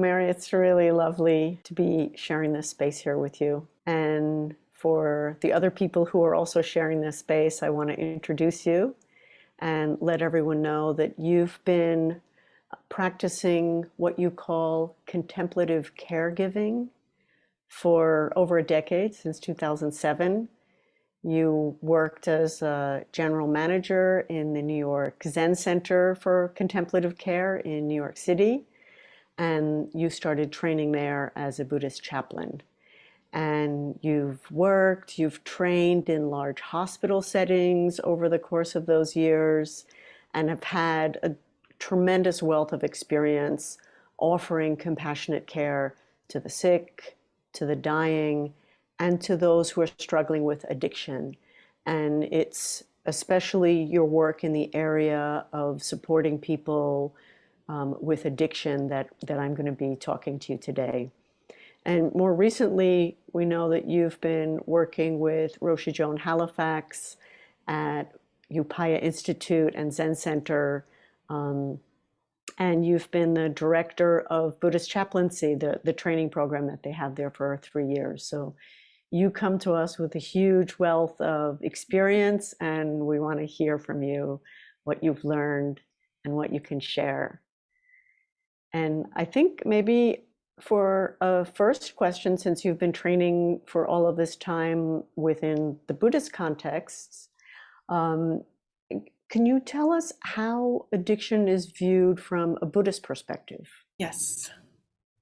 Mary, it's really lovely to be sharing this space here with you. And for the other people who are also sharing this space, I want to introduce you and let everyone know that you've been practicing what you call contemplative caregiving for over a decade, since 2007. You worked as a general manager in the New York Zen Center for Contemplative Care in New York City, and you started training there as a Buddhist chaplain. And you've worked, you've trained in large hospital settings over the course of those years, and have had a tremendous wealth of experience offering compassionate care to the sick, to the dying, and to those who are struggling with addiction. And it's especially your work in the area of supporting people um, with addiction that, that I'm going to be talking to you today. And more recently, we know that you've been working with Roshi Joan Halifax at Upaya Institute and Zen Center um, and you've been the director of Buddhist chaplaincy, the, the training program that they have there for three years. So you come to us with a huge wealth of experience, and we want to hear from you what you've learned and what you can share. And I think maybe for a first question, since you've been training for all of this time within the Buddhist contexts, um, can you tell us how addiction is viewed from a Buddhist perspective? Yes,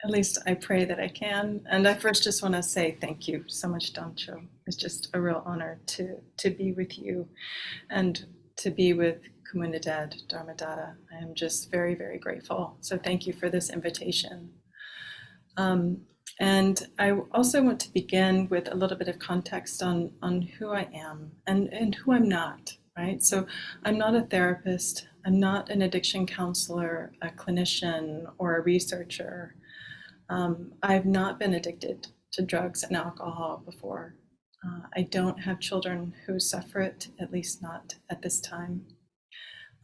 at least I pray that I can. And I first just want to say thank you so much, Damcho. It's just a real honor to, to be with you and to be with Comunidad Dharmadada. I am just very, very grateful. So thank you for this invitation. Um, and I also want to begin with a little bit of context on, on who I am and, and who I'm not right? So I'm not a therapist, I'm not an addiction counselor, a clinician, or a researcher. Um, I've not been addicted to drugs and alcohol before. Uh, I don't have children who suffer it, at least not at this time.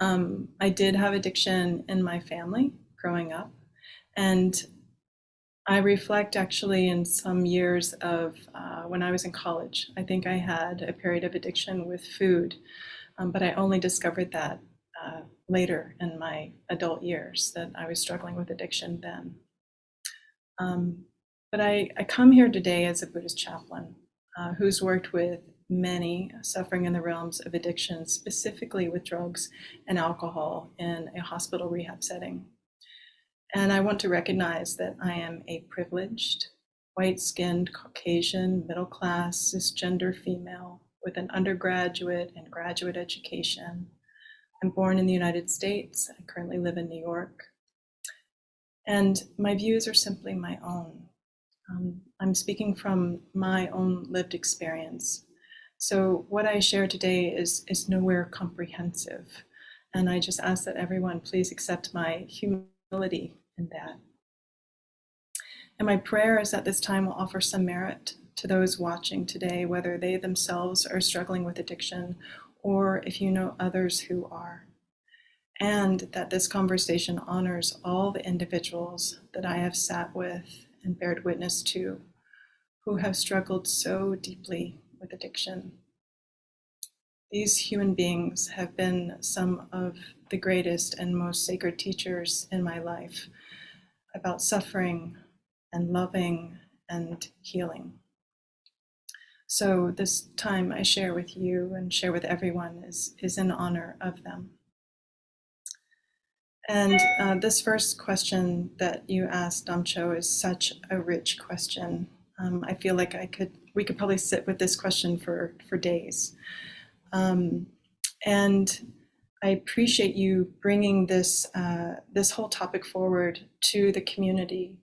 Um, I did have addiction in my family growing up, and I reflect actually in some years of uh, when I was in college. I think I had a period of addiction with food um, but I only discovered that uh, later in my adult years that I was struggling with addiction then. Um, but I, I, come here today as a Buddhist chaplain uh, who's worked with many suffering in the realms of addiction, specifically with drugs and alcohol in a hospital rehab setting. And I want to recognize that I am a privileged, white skinned, Caucasian, middle class, cisgender female with an undergraduate and graduate education. I'm born in the United States. I currently live in New York. And my views are simply my own. Um, I'm speaking from my own lived experience. So what I share today is, is nowhere comprehensive. And I just ask that everyone please accept my humility in that. And my prayer is that this time will offer some merit to those watching today, whether they themselves are struggling with addiction or if you know others who are. And that this conversation honors all the individuals that I have sat with and bared witness to who have struggled so deeply with addiction. These human beings have been some of the greatest and most sacred teachers in my life about suffering and loving and healing. So this time I share with you and share with everyone is, is in honor of them. And uh, this first question that you asked, Damcho, is such a rich question. Um, I feel like I could, we could probably sit with this question for, for days. Um, and I appreciate you bringing this, uh, this whole topic forward to the community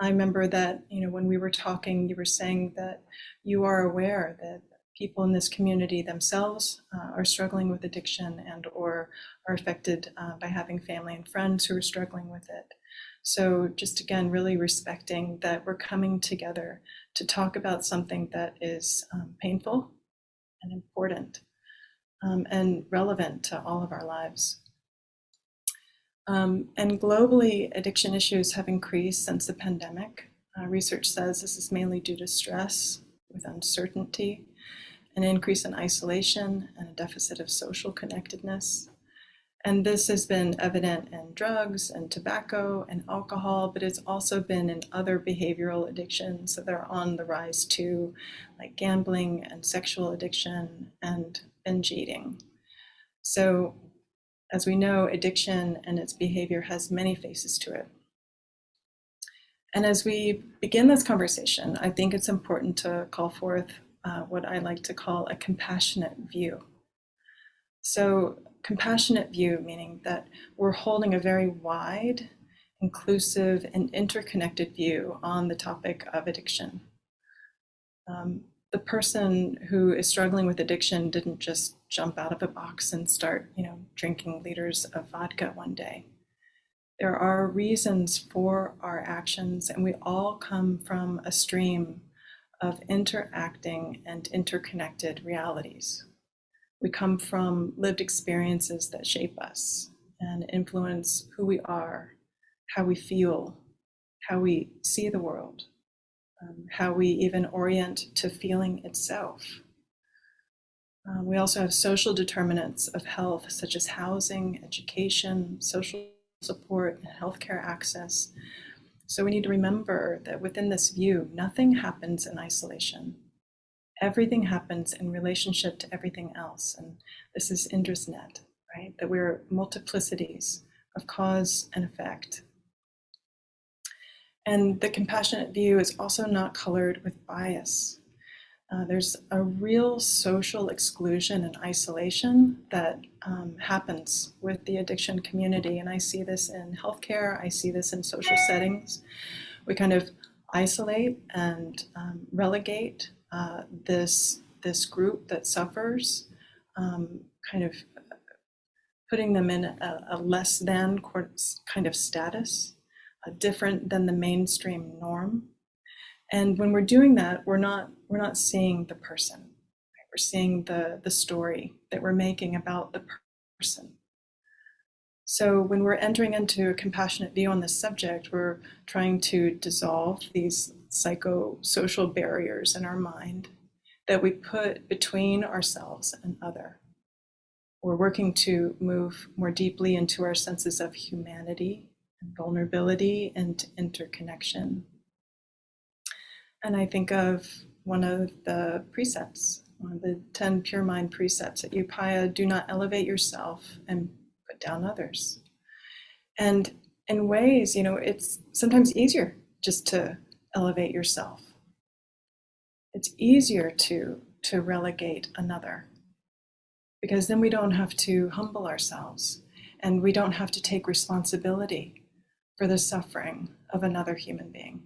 I remember that, you know, when we were talking, you were saying that you are aware that people in this community themselves uh, are struggling with addiction and or are affected uh, by having family and friends who are struggling with it. So just again, really respecting that we're coming together to talk about something that is um, painful and important um, and relevant to all of our lives. Um, and globally, addiction issues have increased since the pandemic. Uh, research says this is mainly due to stress with uncertainty, an increase in isolation, and a deficit of social connectedness. And this has been evident in drugs and tobacco and alcohol, but it's also been in other behavioral addictions that are on the rise too, like gambling and sexual addiction and binge eating. So, as we know, addiction and its behavior has many faces to it. And as we begin this conversation, I think it's important to call forth uh, what I like to call a compassionate view. So, compassionate view, meaning that we're holding a very wide, inclusive, and interconnected view on the topic of addiction. Um, the person who is struggling with addiction didn't just jump out of a box and start, you know, drinking liters of vodka one day. There are reasons for our actions, and we all come from a stream of interacting and interconnected realities. We come from lived experiences that shape us and influence who we are, how we feel, how we see the world, um, how we even orient to feeling itself. Uh, we also have social determinants of health, such as housing, education, social support, and healthcare access. So we need to remember that within this view, nothing happens in isolation everything happens in relationship to everything else. And this is Indra's net, right? That we're multiplicities of cause and effect. And the compassionate view is also not colored with bias. Uh, there's a real social exclusion and isolation that um, happens with the addiction community. And I see this in healthcare, I see this in social settings. We kind of isolate and um, relegate uh, this this group that suffers, um, kind of putting them in a, a less than kind of status, uh, different than the mainstream norm. And when we're doing that, we're not we're not seeing the person. Right? We're seeing the the story that we're making about the person. So when we're entering into a compassionate view on this subject, we're trying to dissolve these psychosocial barriers in our mind that we put between ourselves and other. We're working to move more deeply into our senses of humanity and vulnerability and interconnection. And I think of one of the precepts, one of the 10 pure mind precepts at Upaya do not elevate yourself and put down others. And in ways, you know, it's sometimes easier just to elevate yourself. It's easier to, to relegate another because then we don't have to humble ourselves and we don't have to take responsibility for the suffering of another human being.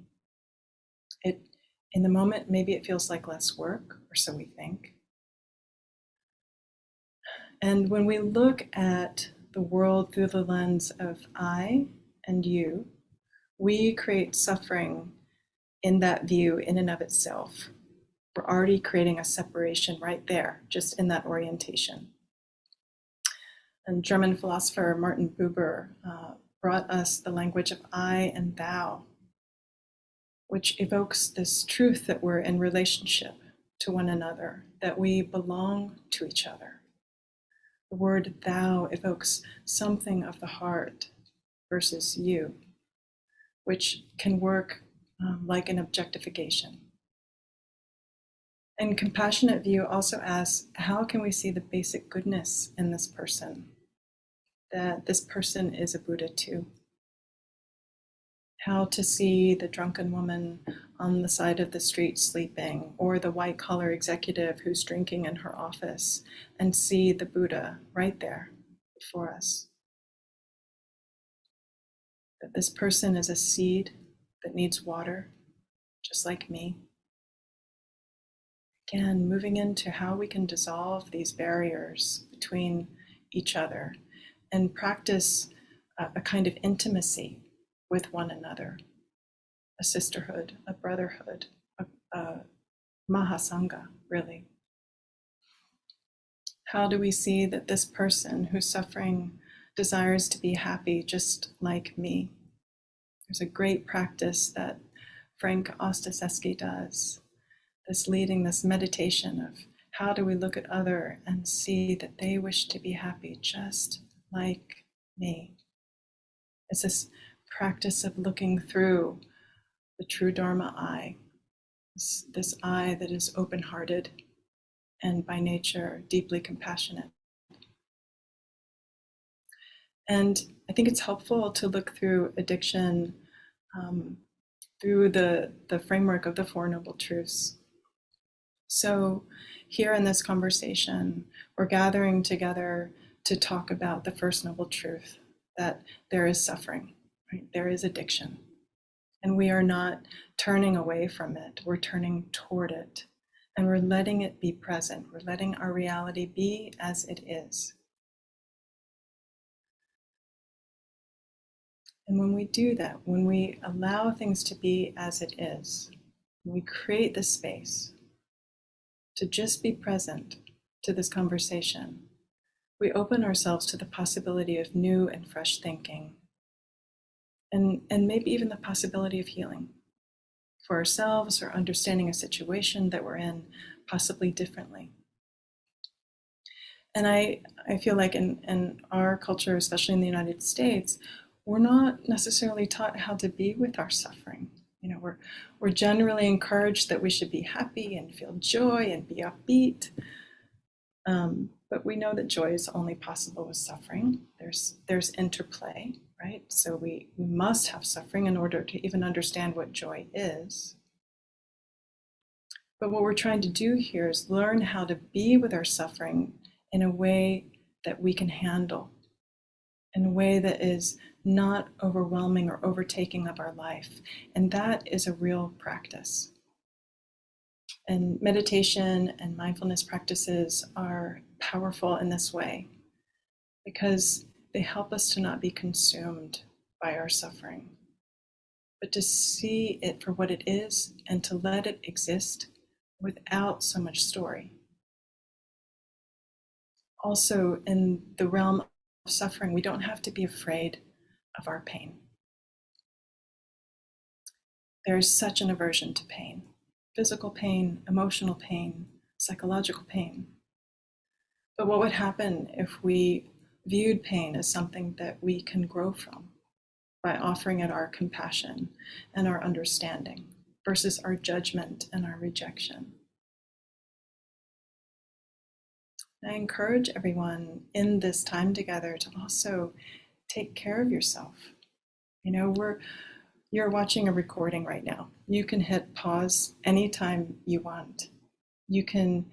It, in the moment, maybe it feels like less work, or so we think. And when we look at the world through the lens of I and you, we create suffering in that view in and of itself. We're already creating a separation right there, just in that orientation. And German philosopher Martin Buber uh, brought us the language of I and thou, which evokes this truth that we're in relationship to one another, that we belong to each other. The word thou evokes something of the heart versus you, which can work um, like an objectification. And compassionate view also asks how can we see the basic goodness in this person? That this person is a Buddha too. How to see the drunken woman on the side of the street sleeping, or the white collar executive who's drinking in her office, and see the Buddha right there before us. That this person is a seed that needs water, just like me. Again, moving into how we can dissolve these barriers between each other and practice a, a kind of intimacy with one another, a sisterhood, a brotherhood, a, a mahasanga, really. How do we see that this person who's suffering desires to be happy just like me. There's a great practice that Frank Ostaseski does, this leading, this meditation of how do we look at other and see that they wish to be happy just like me. It's this practice of looking through the true Dharma eye, this, this eye that is open hearted and by nature deeply compassionate. And I think it's helpful to look through addiction um, through the, the framework of the Four Noble Truths. So, here in this conversation, we're gathering together to talk about the First Noble Truth that there is suffering, right? there is addiction. And we are not turning away from it, we're turning toward it. And we're letting it be present, we're letting our reality be as it is. And when we do that, when we allow things to be as it is, we create the space to just be present to this conversation, we open ourselves to the possibility of new and fresh thinking, and, and maybe even the possibility of healing for ourselves or understanding a situation that we're in possibly differently. And I, I feel like in, in our culture, especially in the United States, we're not necessarily taught how to be with our suffering. You know, we're, we're generally encouraged that we should be happy and feel joy and be upbeat. Um, but we know that joy is only possible with suffering. There's, there's interplay, right? So we, we must have suffering in order to even understand what joy is. But what we're trying to do here is learn how to be with our suffering in a way that we can handle, in a way that is not overwhelming or overtaking of our life. And that is a real practice. And meditation and mindfulness practices are powerful in this way because they help us to not be consumed by our suffering, but to see it for what it is and to let it exist without so much story. Also, in the realm of suffering, we don't have to be afraid of our pain. There is such an aversion to pain physical pain, emotional pain, psychological pain. But what would happen if we viewed pain as something that we can grow from by offering it our compassion and our understanding versus our judgment and our rejection? I encourage everyone in this time together to also take care of yourself. You know, we're you're watching a recording right now. You can hit pause anytime you want. You can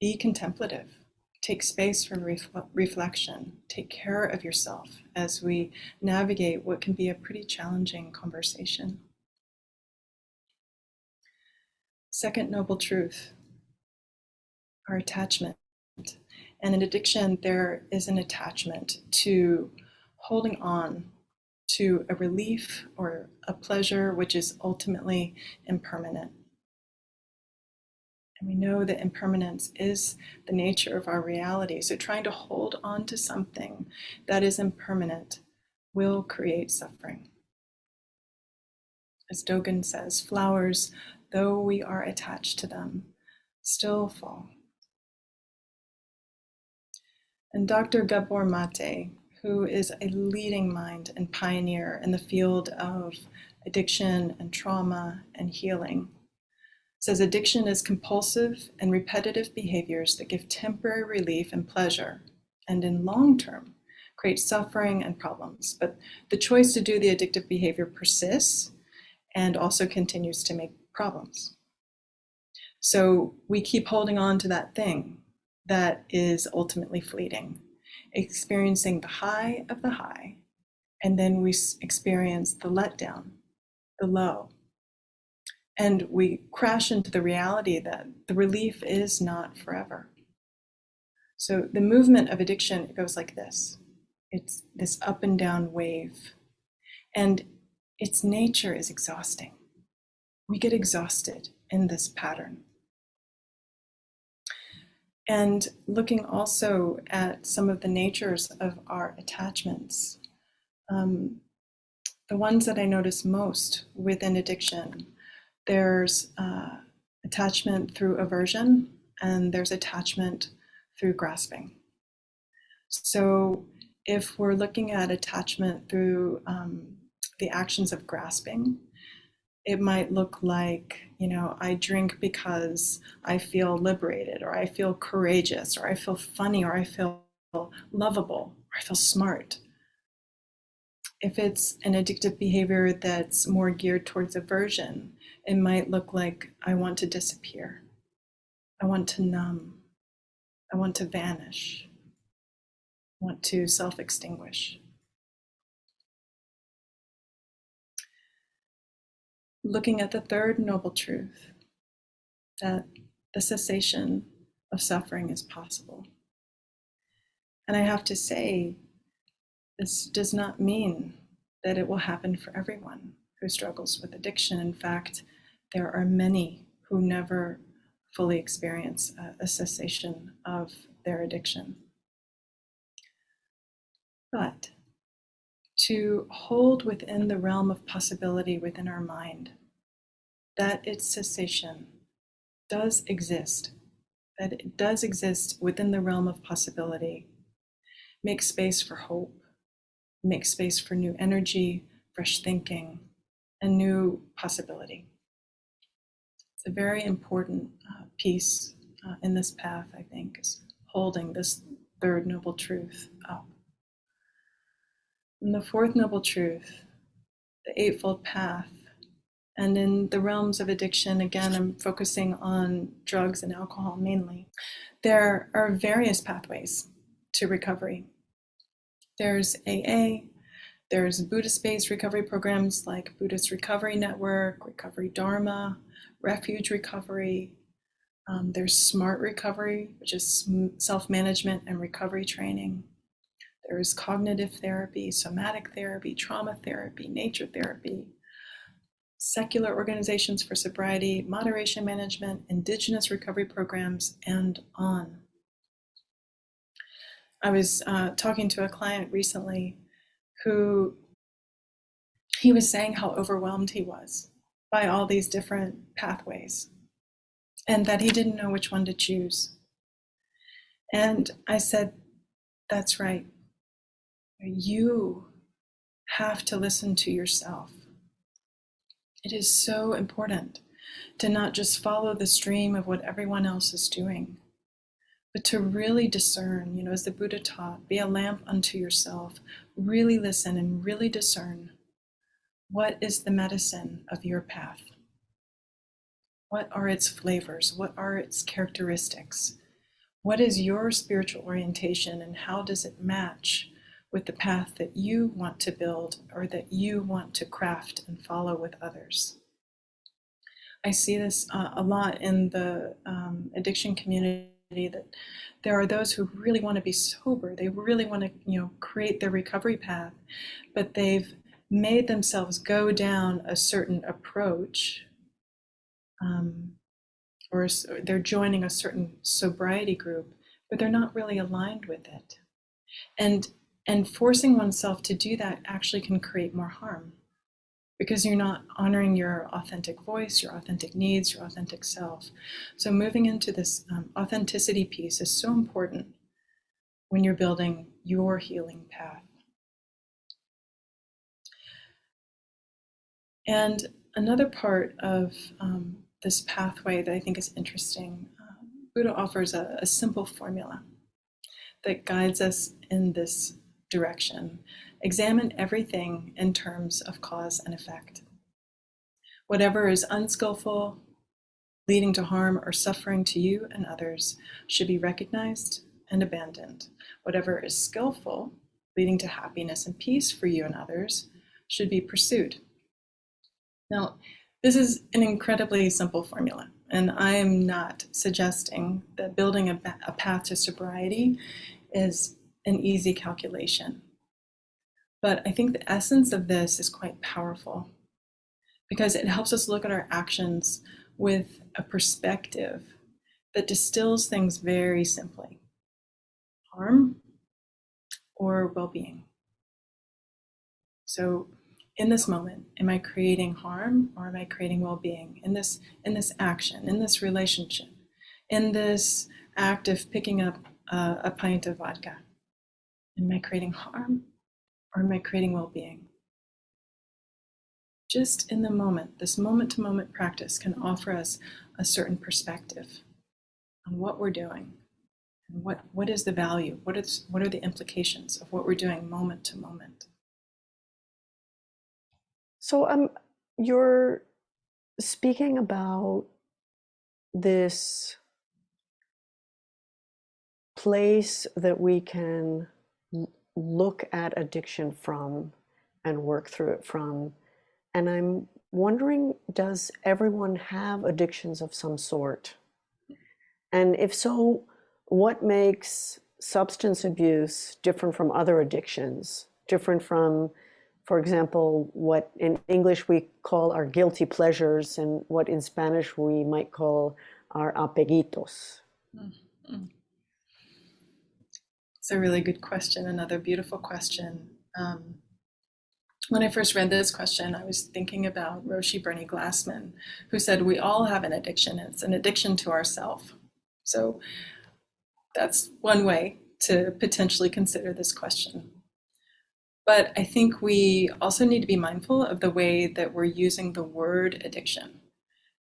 be contemplative, take space for refle- reflection, take care of yourself as we navigate what can be a pretty challenging conversation. Second noble truth our attachment. And in addiction, there is an attachment to holding on to a relief or a pleasure which is ultimately impermanent. And we know that impermanence is the nature of our reality. So trying to hold on to something that is impermanent will create suffering. As Dogen says, flowers, though we are attached to them, still fall. And Dr. Gabor Mate, who is a leading mind and pioneer in the field of addiction and trauma and healing, says addiction is compulsive and repetitive behaviors that give temporary relief and pleasure, and in long term create suffering and problems. But the choice to do the addictive behavior persists and also continues to make problems. So we keep holding on to that thing that is ultimately fleeting experiencing the high of the high, and then we experience the letdown, the low. And we crash into the reality that the relief is not forever. So the movement of addiction goes like this it's this up and down wave. And its nature is exhausting. We get exhausted in this pattern. And looking also at some of the natures of our attachments. Um, the ones that I notice most within addiction, there's uh, attachment through aversion and there's attachment through grasping. So if we're looking at attachment through um, the actions of grasping, it might look like, you know, I drink because I feel liberated, or I feel courageous, or I feel funny, or I feel lovable, or I feel smart. If it's an addictive behavior that's more geared towards aversion, it might look like I want to disappear. I want to numb. I want to vanish. I want to self extinguish. Looking at the third noble truth that the cessation of suffering is possible. And I have to say, this does not mean that it will happen for everyone who struggles with addiction. In fact, there are many who never fully experience a, cessation of their addiction. But to hold within the realm of possibility within our mind that its cessation does exist, that it does exist within the realm of possibility. Make space for hope, make space for new energy, fresh thinking, and new possibility. It's a very important uh, piece uh, in this path, I think, is holding this third noble truth up. And the fourth noble truth, the Eightfold Path, and in the realms of addiction, again, I'm focusing on drugs and alcohol mainly. There are various pathways to recovery. There's AA, there's Buddhist based recovery programs like Buddhist Recovery Network, Recovery Dharma, Refuge Recovery. Um, there's Smart Recovery, which is self management and recovery training. There is cognitive therapy, somatic therapy, trauma therapy, nature therapy, secular organizations for sobriety, moderation management, indigenous recovery programs, and on. I was uh, talking to a client recently who he was saying how overwhelmed he was by all these different pathways and that he didn't know which one to choose. And I said, That's right. You have to listen to yourself. It is so important to not just follow the stream of what everyone else is doing, but to really discern, you know, as the Buddha taught, be a lamp unto yourself, really listen and really discern what is the medicine of your path? What are its flavors? What are its characteristics? What is your spiritual orientation and how does it match with the path that you want to build or that you want to craft and follow with others? I see this uh, a lot in the um, addiction community that there are those who really want to be sober. They really want to, you know, create their recovery path, but they've made themselves go down a certain approach um, or they're joining a certain sobriety group, but they're not really aligned with it. And and forcing oneself to do that actually can create more harm because you're not honoring your authentic voice, your authentic needs, your authentic self. So moving into this um, authenticity piece is so important when you're building your healing path. And another part of um, this pathway that I think is interesting, uh, Buddha offers a, a simple formula that guides us in this direction. Examine everything in terms of cause and effect. Whatever is unskillful, leading to harm or suffering to you and others, should be recognized and abandoned. Whatever is skillful, leading to happiness and peace for you and others, should be pursued. Now, this is an incredibly simple formula, and I am not suggesting that building a, a path to sobriety is an easy calculation. But I think the essence of this is quite powerful because it helps us look at our actions with a perspective that distills things very simply harm or well being. So, in this moment, am I creating harm or am I creating well being? In this, in this action, in this relationship, in this act of picking up uh, a pint of vodka, am I creating harm or am I creating well being? Just in the moment, this moment to moment practice can offer us a certain perspective on what we're doing and what, what is the value, what, is, what are the implications of what we're doing moment to moment. So um, you're speaking about this place that we can look at addiction from and work through it from. And I'm wondering, does everyone have addictions of some sort? And if so, what makes substance abuse different from other addictions? Different from, for example, what in English we call our guilty pleasures and what in Spanish we might call our apegritos. Mm-hmm. It's a really good question, another beautiful question. Um, when I first read this question, I was thinking about Roshi Bernie Glassman, who said, We all have an addiction. It's an addiction to ourself. So that's one way to potentially consider this question. But I think we also need to be mindful of the way that we're using the word addiction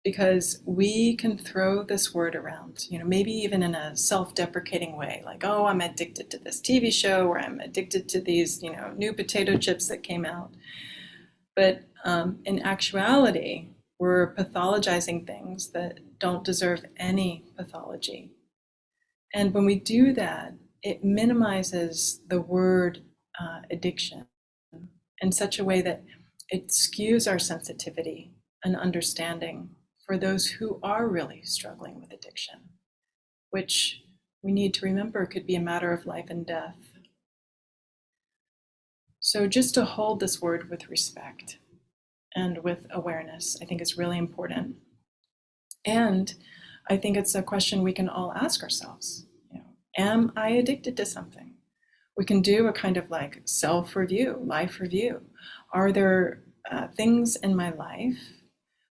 because we can throw this word around, you know, maybe even in a self-deprecating way, like, oh, I'm addicted to this TV show, or I'm addicted to these, you know, new potato chips that came out. But um, in actuality, we're pathologizing things that don't deserve any pathology. And when we do that, it minimizes the word uh, addiction in such a way that it skews our sensitivity and understanding for those who are really struggling with addiction, which we need to remember could be a matter of life and death. So, just to hold this word with respect and with awareness, I think is really important. And I think it's a question we can all ask ourselves. You know, am I addicted to something? We can do a kind of like self review, life review. Are there uh, things in my life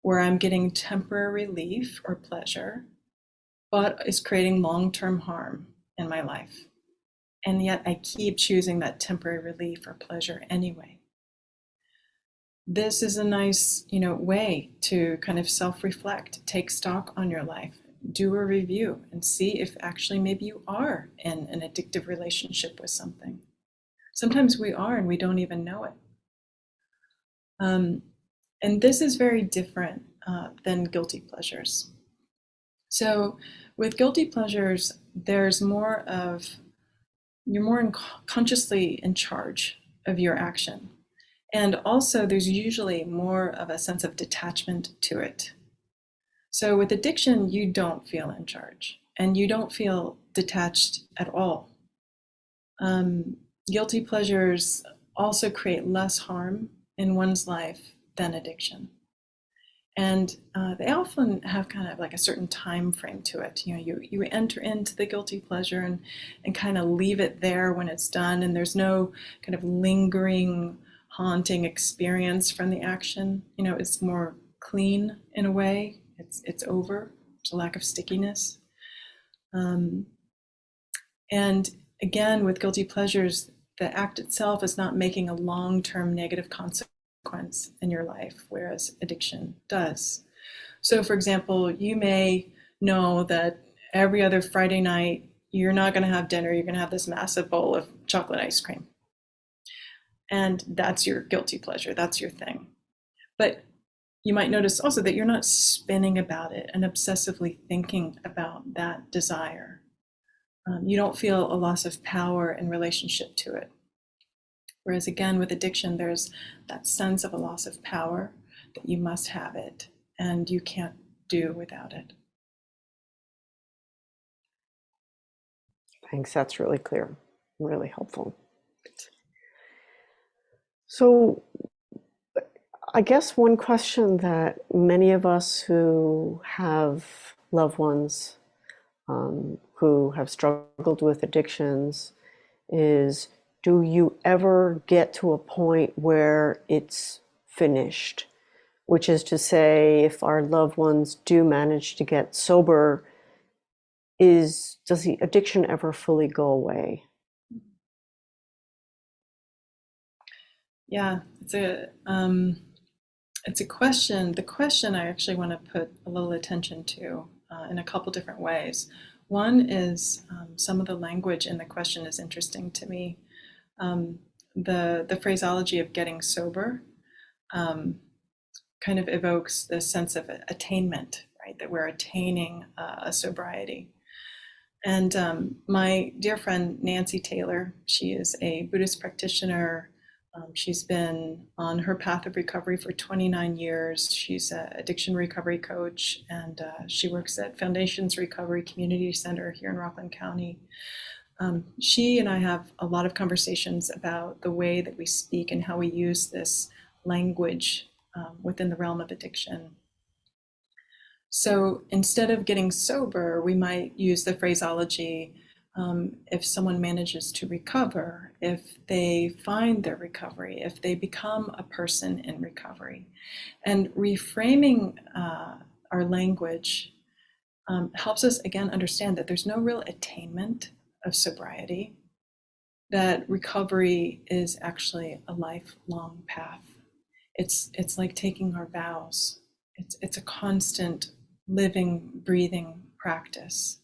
where I'm getting temporary relief or pleasure, but is creating long term harm in my life. And yet I keep choosing that temporary relief or pleasure anyway. This is a nice, you know, way to kind of self-reflect, take stock on your life, do a review and see if actually maybe you are in an addictive relationship with something. Sometimes we are and we don't even know it. Um, and this is very different uh, than guilty pleasures. So with guilty pleasures, there's more of, you're more in consciously in charge of your action. And also there's usually more of a sense of detachment to it. So with addiction, you don't feel in charge and you don't feel detached at all. Um, guilty pleasures also create less harm in one's life than addiction. And uh, they often have kind of like a certain time frame to it. You know, you, you enter into the guilty pleasure and, and kind of leave it there when it's done, and there's no kind of lingering, haunting experience from the action. You know, it's more clean in a way. It's it's over. There's a lack of stickiness. Um, and again, with guilty pleasures, the act itself is not making a long-term negative consequence consequence in your life, whereas addiction does. So, for example, you may know that every other Friday night you're not going to have dinner, you're going to have this massive bowl of chocolate ice cream. And that's your guilty pleasure, that's your thing. But you might notice also that you're not spinning about it and obsessively thinking about that desire. Um, you don't feel a loss of power in relationship to it. Whereas again, with addiction, there's that sense of a loss of power that you must have it and you can't do without it. Thanks, that's really clear, really helpful. So, I guess one question that many of us who have loved ones um, who have struggled with addictions is do you ever get to a point where it's finished? Which is to say, if our loved ones do manage to get sober, is does the addiction ever fully go away? Yeah, it's a um, it's a question. The question I actually want to put a little attention to uh, in a couple different ways. One is um, some of the language in the question is interesting to me. Um, the the phraseology of getting sober um, kind of evokes the sense of attainment, right? That we're attaining uh, a sobriety. And um, my dear friend Nancy Taylor, she is a Buddhist practitioner um, she's been on her path of recovery for 29 years. She's an addiction recovery coach, and uh, she works at Foundations Recovery Community Center here in Rockland County. Um, she and I have a lot of conversations about the way that we speak and how we use this language um, within the realm of addiction. So instead of getting sober, we might use the phraseology um, if someone manages to recover, if they find their recovery, if they become a person in recovery. And reframing uh, our language um, helps us again understand that there's no real attainment of sobriety, that recovery is actually a lifelong path. It's, it's like taking our vows. It's, it's a constant living, breathing practice.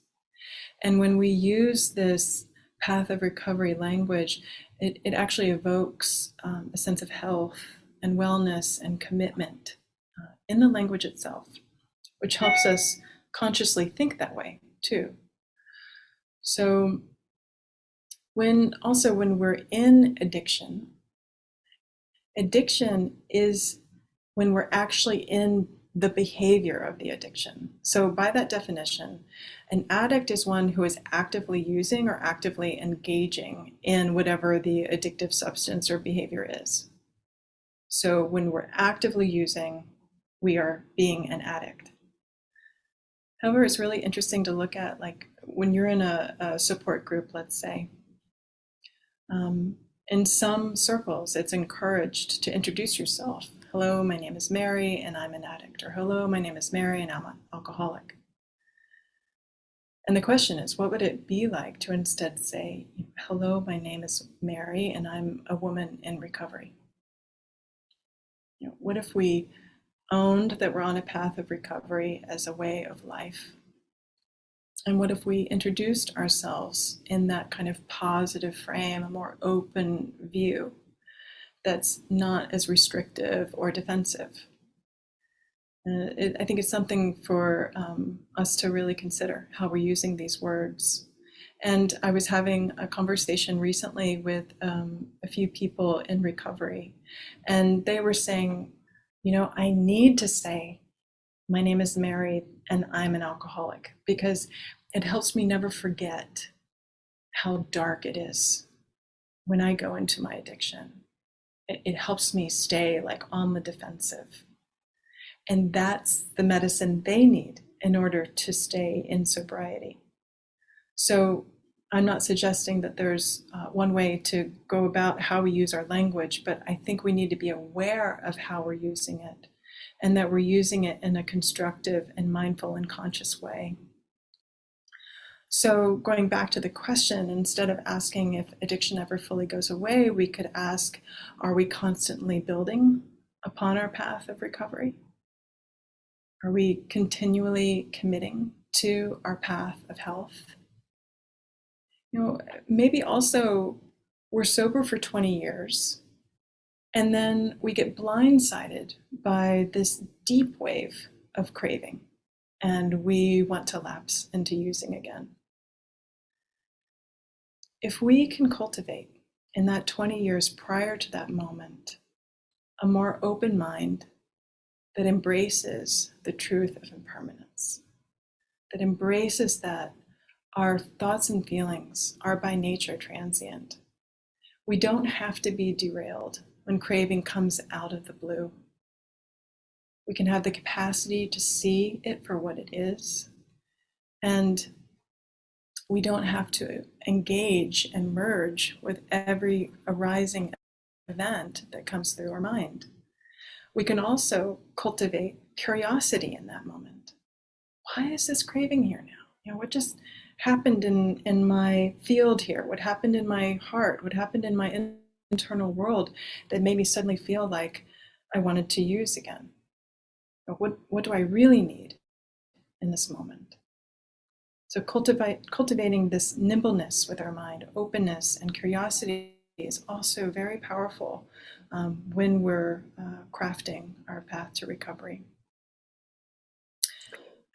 And when we use this path of recovery language, it, it actually evokes um, a sense of health and wellness and commitment uh, in the language itself, which helps us consciously think that way too. So when also when we're in addiction, addiction is when we're actually in the behavior of the addiction. So by that definition, an addict is one who is actively using or actively engaging in whatever the addictive substance or behavior is. So when we're actively using, we are being an addict. However, it's really interesting to look at like when you're in a, a support group, let's say, um, in some circles, it's encouraged to introduce yourself hello, my name is Mary and I'm an addict, or hello, my name is Mary and I'm an alcoholic. And the question is, what would it be like to instead say, hello, my name is Mary and I'm a woman in recovery? You know, what if we owned that we're on a path of recovery as a way of life? And what if we introduced ourselves in that kind of positive frame, a more open view? that's not as restrictive or defensive. Uh, it, I think it's something for um, us to really consider how we're using these words. And I was having a conversation recently with um, a few people in recovery, and they were saying, you know, I need to say, my name is Mary and I'm an alcoholic because it helps me never forget how dark it is when I go into my addiction it, it helps me stay like on the defensive. And that's the medicine they need in order to stay in sobriety. So I'm not suggesting that there's uh, one way to go about how we use our language, but I think we need to be aware of how we're using it and that we're using it in a constructive and mindful and conscious way. So going back to the question, instead of asking if addiction ever fully goes away, we could ask, are we constantly building upon our path of recovery? Are we continually committing to our path of health? You know, maybe also we're sober for 20 years and then we get blindsided by this deep wave of craving and we want to lapse into using again if we can cultivate in that 20 years prior to that moment a more open mind that embraces the truth of impermanence, that embraces that our thoughts and feelings are by nature transient. We don't have to be derailed when craving comes out of the blue. We can have the capacity to see it for what it is and we don't have to engage and merge with every arising event that comes through our mind. We can also cultivate curiosity in that moment. Why is this craving here now? You know, what just happened in, in my field here? What happened in my heart? What happened in my internal world that made me suddenly feel like I wanted to use again? What, what do I really need in this moment? So cultivate, cultivating this nimbleness with our mind, openness and curiosity is also very powerful um, when we're uh, crafting our path to recovery.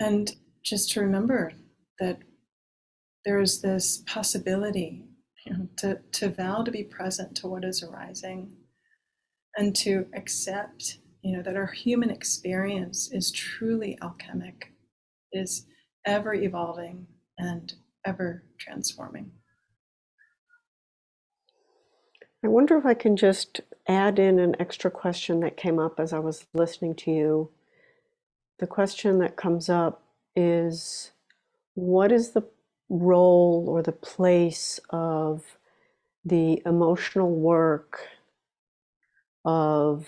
And just to remember that there's this possibility you know, to, to vow to be present to what is arising and to accept you know that our human experience is truly alchemic is ever evolving and ever transforming I wonder if I can just add in an extra question that came up as I was listening to you. The question that comes up is what is the role or the place of the emotional work of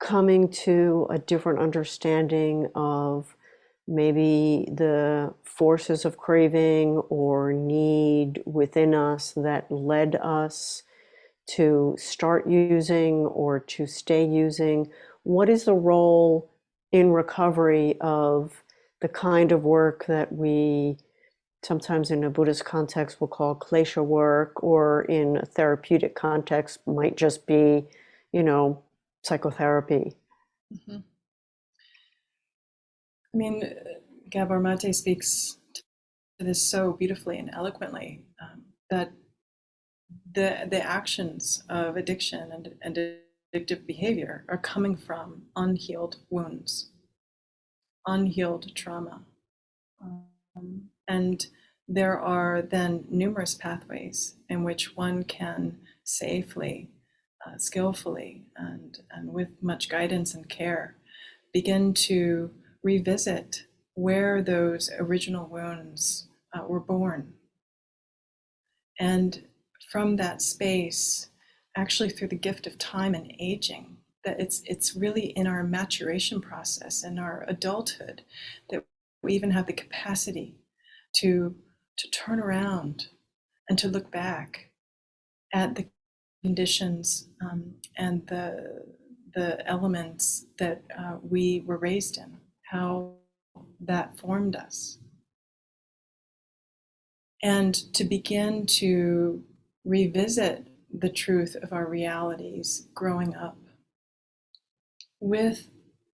coming to a different understanding of maybe the forces of craving or need within us that led us to start using or to stay using? What is the role in recovery of the kind of work that we sometimes in a Buddhist context will call klesha work, or in a therapeutic context might just be, you know, psychotherapy? Mm-hmm. I mean, Gabor Mate speaks to this so beautifully and eloquently um, that the the actions of addiction and, and addictive behavior are coming from unhealed wounds, unhealed trauma, um, and there are then numerous pathways in which one can safely, uh, skillfully, and and with much guidance and care begin to revisit where those original wounds uh, were born. And from that space, actually through the gift of time and aging, that it's it's really in our maturation process in our adulthood that we even have the capacity to to turn around and to look back at the conditions um, and the the elements that uh, we were raised in how that formed us. And to begin to revisit the truth of our realities growing up with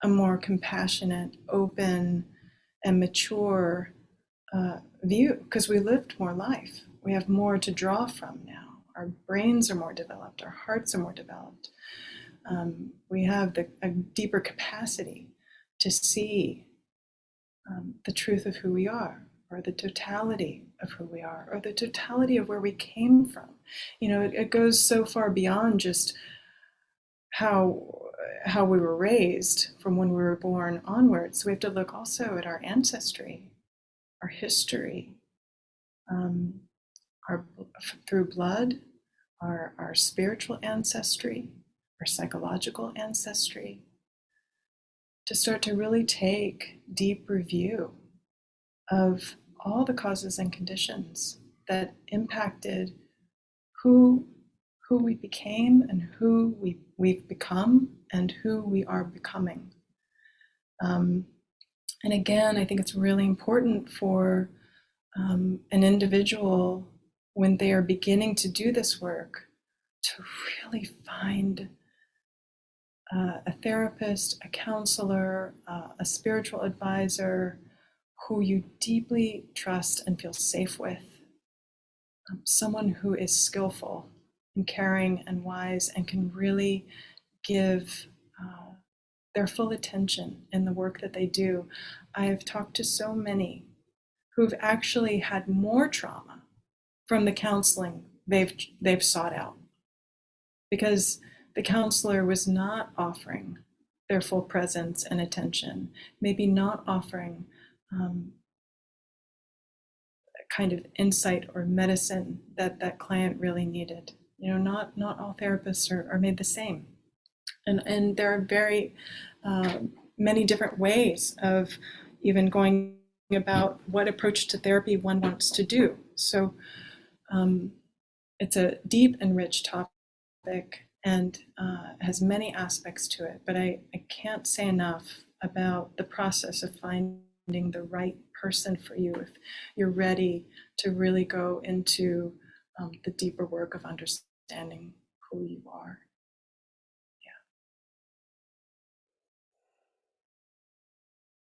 a more compassionate, open, and mature uh, view, because we lived more life. We have more to draw from now. Our brains are more developed, our hearts are more developed. Um, we have the, a deeper capacity to see um, the truth of who we are, or the totality of who we are, or the totality of where we came from. You know, it, it goes so far beyond just how how we were raised from when we were born onwards. We have to look also at our ancestry, our history, um, our through blood, our our spiritual ancestry, our psychological ancestry, to start to really take deep review of all the causes and conditions that impacted who who we became and who we, we've become and who we are becoming. Um, and again, I think it's really important for um, an individual when they are beginning to do this work to really find uh, a therapist, a counselor, uh, a spiritual advisor who you deeply trust and feel safe with. Um, someone who is skillful and caring and wise and can really give uh, their full attention in the work that they do. I have talked to so many who've actually had more trauma from the counseling they've they've sought out because the counselor was not offering their full presence and attention, maybe not offering um, kind of insight or medicine that that client really needed. You know, not not all therapists are, are made the same, and and there are very uh, many different ways of even going about what approach to therapy one wants to do. So um, it's a deep and rich topic and uh, has many aspects to it, but I, I can't say enough about the process of finding the right person for you if you're ready to really go into um, the deeper work of understanding who you are.